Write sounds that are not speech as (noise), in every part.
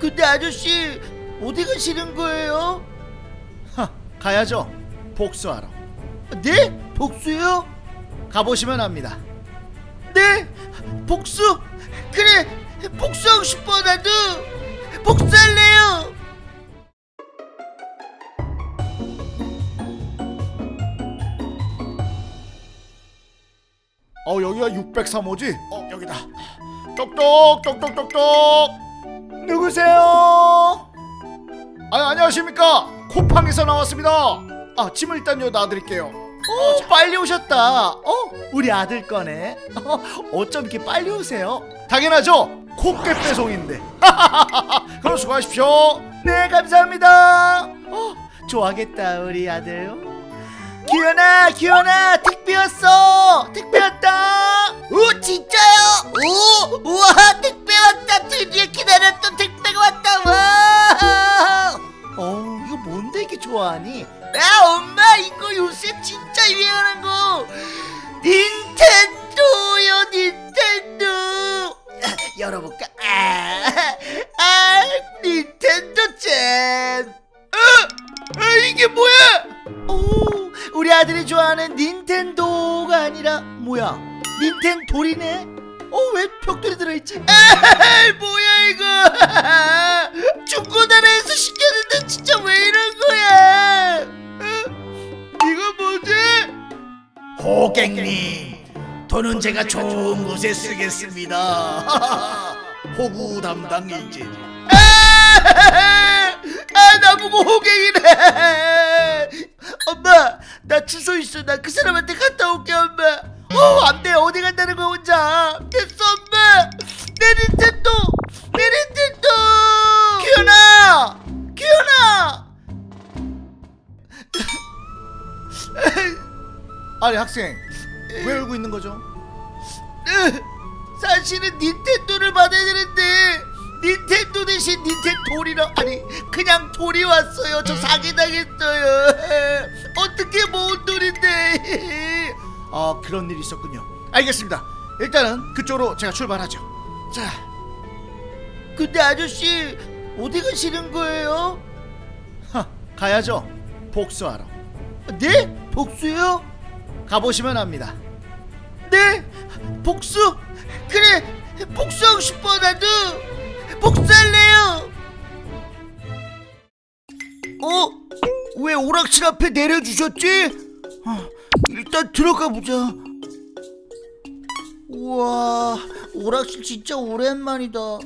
근데 아저씨 어디 가시는 거예요? 하, 가야죠. 복수하러. 네? 복수요? 가보시면 압니다. 네? 복수? 그래 복수하고 싶어 나도 복수할래요 어 여기가 603호지? 어 여기다. 똑똑 똑똑 똑똑. 누구세요? 아 안녕하십니까? 쿠팡에서 나왔습니다. 아 짐을 일단 여기 놔드릴게요. 어 빨리 오셨다 어? 우리 아들 거네 어, 어쩜 이렇게 빨리 오세요? 당연하죠. 콧게 배송인데. (laughs) 그럼 수고하십시오. 네 감사합니다 어 좋아하겠다 우리 아들 기현아 기현아 택배 왔어 택배 왔다 오 진짜요? 오 우와 택배 왔다 아, 아, 이게 뭐야? 오, 우리 아들이 좋아하는 닌텐도가 아니라 뭐야? 닌텐돌이네? 어, 왜 벽돌이 들어있지? (laughs) 아, 뭐야 이거? (laughs) 중고나라에서 시켰는데 진짜 왜 이런 거야? 어? 이거 뭐지? 호객님, 돈은 제가 좋은 곳에 쓰겠습니다. (laughs) 호구 담당이지. 나보고 호갱이래. 엄마, 나 주소 있어. 나 그 사람한테 갔다 올게, 엄마. 어, 안 돼. 어디 간다는 거야, 혼자. 됐어, 엄마. 내 닌텐도, 내 닌텐도. 기현아, 기현아. 아니 학생, 왜 울고 있는 거죠? 사실은 닌텐도를 받아야 되는데 닌텐도 대신 닌텐돌이라 아니 그냥 돌이 왔어요 저 사기당했어요 (laughs) 어떻게 모은 돌인데 (laughs) 아 그런 일이 있었군요. 알겠습니다. 일단은 그쪽으로 제가 출발하죠. 자, 근데 아저씨 어디 가시는 거예요? 하, 가야죠. 복수하러. 네? 복수요? 가보시면 압니다. 네? 복수? 그래 복수하고 싶어 나도 복수할래요 어? 왜 오락실 앞에 내려주셨지? 어, 일단 들어가 보자 우와 오락실 진짜 오랜만이다 어?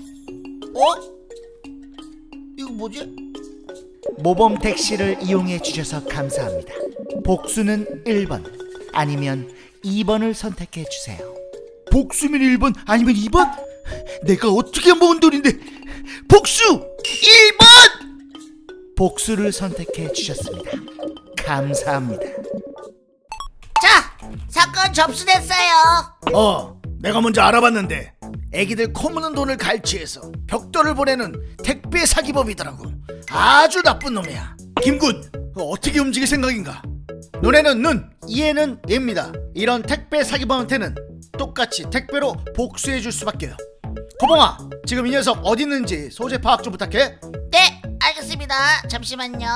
이거 뭐지? 모범 택시를 이용해 주셔서 감사합니다 복수는 1번 아니면 2번을 선택해 주세요 복수면 1번 아니면 2번? 내가 어떻게 모은 돈인데 복수 1번! 복수를 선택해 주셨습니다 감사합니다 자 사건 접수됐어요 어, 내가 먼저 알아봤는데 애기들 코 무는 돈을 갈취해서 벽돌을 보내는 택배 사기범이더라고. 아주 나쁜 놈이야. 김군, 그거 어떻게 움직일 생각인가? 눈에는 눈, 이에는 입니다. 이런 택배 사기범한테는 똑같이 택배로 복수해 줄 수밖에요. 고봉아, 지금 이 녀석 어디 있는지 소재 파악 좀 부탁해. 네 알겠습니다 잠시만요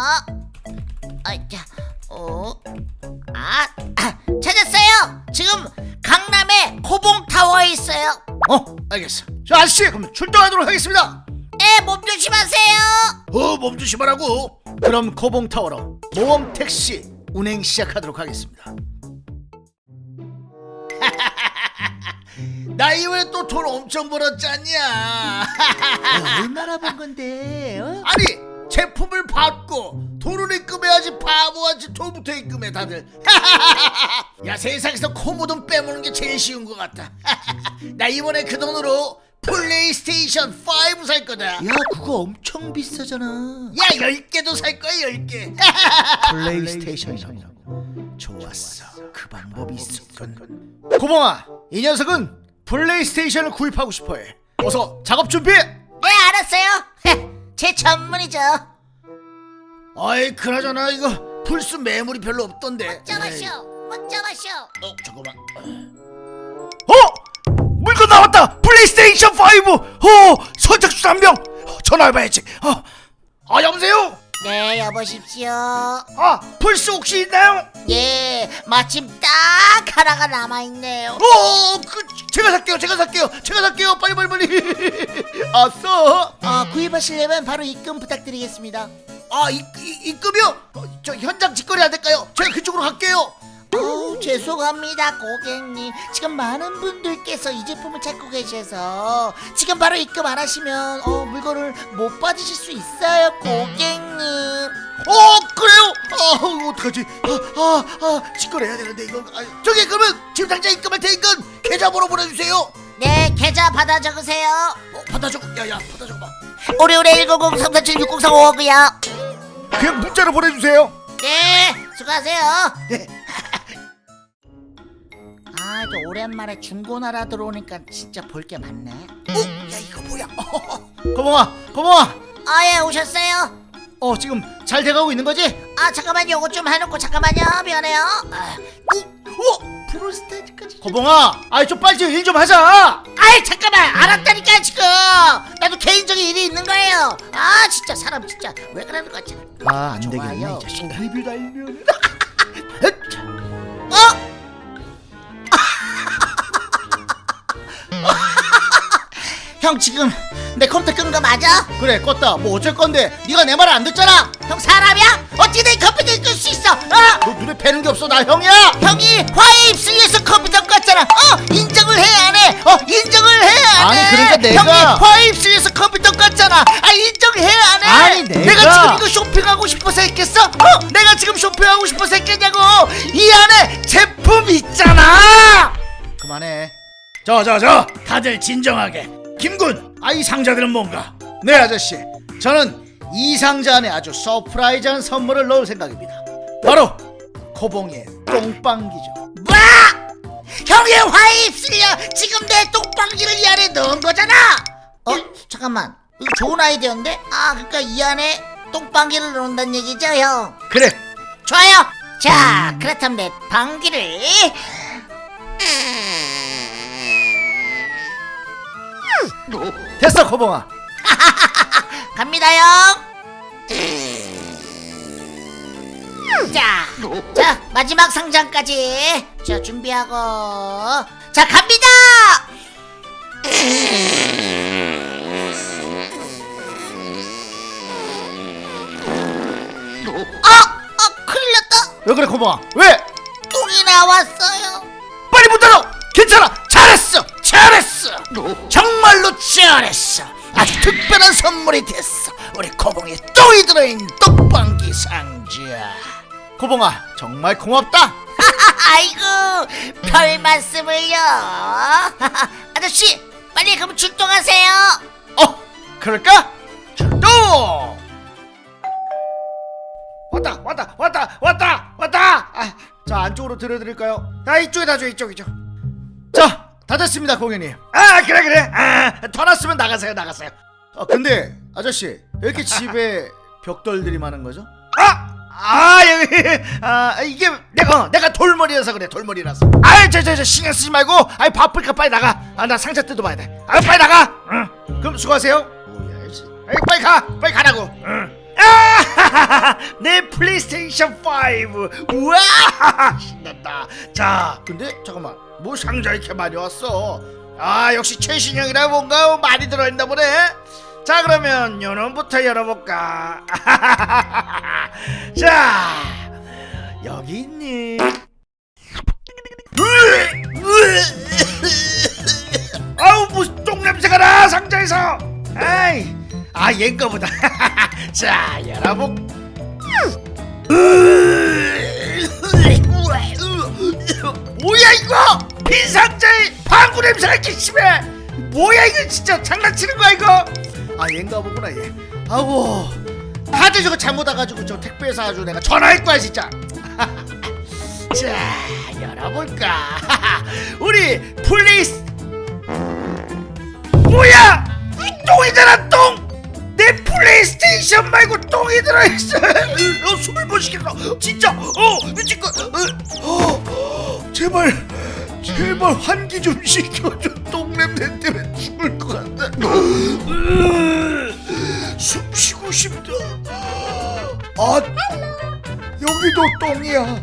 아자 어? 아, 아 (clears throat) 찾았어요 지금 강남의 코봉타워에 있어요 어, 알겠어. 자, 아저씨, 그럼 출동하도록 하겠습니다. 네, 몸 조심하세요. 어, 몸 조심하라고. 그럼 코봉 타워로 모험 택시 운행 시작하도록 하겠습니다. 나 이번에 또 돈 엄청 벌었잖냐? 얼마나 본 (laughs) 건데? 어? 아니 제품을 받고 돈을 입금해야지 바보같이 돈부터 입금해 다들. (laughs) 야 세상에서 코 묻은 빼먹는 게 제일 쉬운 것 같다. (laughs) 나 이번에 그 돈으로 플레이스테이션 5 살 거다. 야, 그거 엄청 비싸잖아. 야 10개도 살 거야 10개 플레이스테이션이라고. 좋았어 그 방법이 있었군 코봉아 이 녀석은 플레이스테이션을 구입하고 싶어해. 어서 작업 준비! 네, 알았어요. 제 전문이죠. 아이 그나저나 이거 플스 매물이 별로 없던데. 에이, 어쩌마쇼. 어 잠깐만. 어? 물건 나왔다! 플레이스테이션 5 어 선착순 한명! 어, 전화해봐야지. 어, 아 여보세요 네 여보십시오. 아 플스 혹시 있나요? 예 마침 딱 하나가 남아있네요. 어, 그 제가 살게요 제가 살게요 제가 살게요 빨리 빨리 빨리. 아싸. 어, 구입하시려면 바로 입금 부탁드리겠습니다. 아 이, 이, 입금이요? 어, 저 현장 직거래 안 될까요? 제가 그쪽으로 갈게요. 어우 죄송합니다 고객님. 지금 많은 분들께서 이 제품을 찾고 계셔서 지금 바로 입금 안 하시면 어, 물건을 못 받으실 수 있어요 고객님. 어 아 어떡하지? 아 아 아, 직거래 해야 되는데 이거 아, 저기 그러면 지금 당장 입금할 테니까 계좌번호 보내주세요. 네 계좌 받아 적으세요. 어 받아 적어. 야야 받아 적어봐. 오래오래 100 347 6035고요 그냥 문자로 보내주세요. 네 수고하세요. 네. (laughs) 아, 저 오랜만에 중고나라 들어오니까 진짜 볼 게 많네. 어? 야 이거 뭐야? (laughs) 고봉아 고봉아. 아, 예, 오셨어요? 어 지금 잘 돼가고 있는 거지? 아, 잠깐만요. 요거 좀 해놓고 잠깐만요. 미안해요. 아, 어? 프로스테이지까지. 고봉아 아이 좀 빨리 일 좀 하자 아이, 잠깐만. 알았다니까, 지금. 나도 개인적인 일이 있는 거예요. 아, 진짜 사람 진짜 왜 그러는 거지? 아 좋아요. 리뷰 달면 어? 형 지금 내 컴퓨터 끈거 맞아? 그래 껐다 뭐 어쩔 건데 네가 내 말 안 듣잖아 형 사람이야? 어찌 내 컴퓨터를 끌 수 있어? 어? 너 눈에 뵈는 게 없어 나 형이야 형이 화해 입술에서 컴퓨터 껐잖아. 어 인정을 해 안 해? 어 인정을 해 안 해? 아니, 그러니까 내가- 형이 화해 입술에서 컴퓨터 껐잖아. 아 인정해 안 해? 아니, 내가- 지금 이거 쇼핑하고 싶어서 했겠어? 어 내가 지금 쇼핑하고 싶어서 했겠냐고? 이 안에 제품 있잖아. 그만해 저 저 저 다들 진정하게 김군 아 이 상자들은 뭔가 네 아저씨 저는 이 상자 안에 아주 surprise한 선물을 넣을 생각입니다 바로 코봉이의 똥방귀죠 뭐? 형의 화해 입술이야 지금 내 똥방귀를 이 안에 넣은 거잖아. 어 잠깐만 이거 좋은 아이디어인데? 아 그러니까 이 안에 똥방귀를 넣는다는 얘기죠 형? 그래 좋아요. 자, 그렇다면 내 방귀를 됐어 코봉아 (laughs) 갑니다, 형. 자, 자 마지막 상장까지 자 준비하고 자 갑니다. 아, 아, 큰일 났다. 왜 그래 코봉아 왜 똥이 나왔어요. 잘했어. 아주 특별한 선물이 됐어. 우리 코봉이 똥이 들어있는 똥방귀 상자 코봉아 정말 고맙다. (laughs) 아이고 별 말씀을요. (laughs) 아저씨 빨리 그럼 출동하세요. 어 그럴까? 출동! 왔다 왔다 왔다 왔다 왔다! 아, 자 안쪽으로 들어드릴까요? 나 이쪽에다 줘 이쪽 이쪽 자 다 됐습니다 공연님. 아 그래 그래. 아 (laughs) 더 났으면 나가세요 나가세요. 어 근데 아저씨 왜 이렇게 집에 (laughs) 벽돌들이 많은 거죠? 아! 아 여기 아 이게 내가 어, 내가 돌머리라서 그래 돌머리라서. 아이 저저 저 신경 쓰지 말고. 아이 바쁠까 빨리 나가. 아 나 상자 뜯어봐야 돼아 빨리 나가. 응. 그럼 수고하세요. 뭐야 이씨. 아이 빨리 가 빨리 가라고. 응. 아, (laughs) 내 플레이스테이션 5 우와 신난다. 자 근데 잠깐만 뭐 상자 이렇게 많이 왔어 아 역시 최신형이라 뭔가 많이 들어있나 보네. 자 그러면 요놈부터 열어볼까? (laughs) 자 여기 있니? 아우 무슨 똥냄새가 나 상자에서. 아이 아 얘인가 보다. (laughs) 자 열어볼. 뭐야 이거? 빈 상자에 방구 냄새가 이렇게 심해. 뭐야 이거 진짜 장난치는 거야 이거? 아 얘인가 보구나 얘. 아우 다들 저거 잘못 와가지고 저 택배에서 아주 내가 전화할 거야 진짜. (laughs) 자 열어볼까? (laughs) 우리 플레이스 뭐야? 이 똥이잖아 똥 내 플레이스테이션 말고 똥이 들어있어. (laughs) 어, 숨을 못 쉬겠어. 진짜. 어 미칠 거. 어, 어, 제발 제발 환기 좀 시켜줘. 똥냄새 때문에 죽을 것 같다. 숨 쉬고 싶다. 아 여기도 똥이야.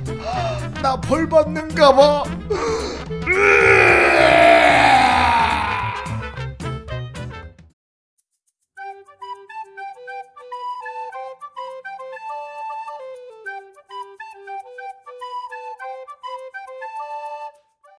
나 벌 받는가 봐.